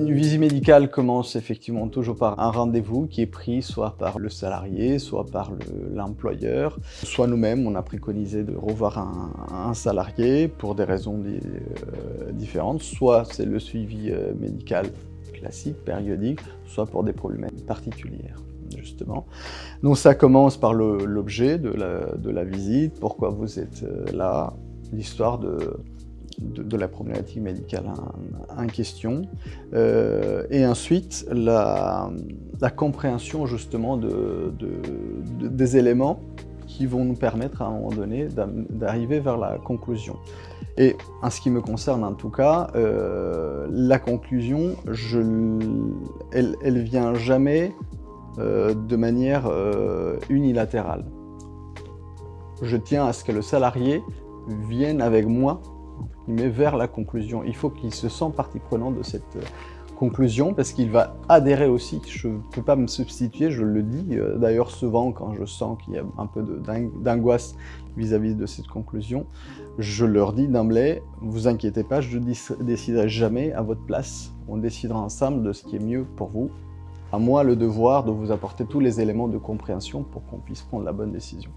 médical commence effectivement toujours par un rendez-vous qui est pris soit par le salarié, soit par l'employeur, soit nous-mêmes, on a préconisé de revoir un, salarié pour des raisons euh, différentes, soit c'est le suivi euh, médical classique, périodique, soit pour des problèmes particuliers justement. Donc ça commence par l'objet de la, de la visite, pourquoi vous êtes euh, là, l'histoire de, de, la problématique médicale en, question, euh, et ensuite la, compréhension justement de, des éléments qui vont nous permettre à un moment donné d'arriver vers la conclusion. Et en ce qui me concerne en tout cas, euh, la conclusion, elle vient jamais euh, de manière unilatérale. Je tiens à ce que le salarié vienne avec moi mais vers la conclusion. Il faut qu'il se sente partie prenante de cette euh, conclusion parce qu'il va adhérer aussi. Je ne peux pas me substituer, je le dis euh, d'ailleurs souvent quand je sens qu'il y a un peu d'angoisse vis-à-vis de cette conclusion. Je leur dis d'emblée, vous inquiétez pas, je ne déciderai jamais à votre place. On décidera ensemble de ce qui est mieux pour vous. À moi le devoir de vous apporter tous les éléments de compréhension pour qu'on puisse prendre la bonne décision.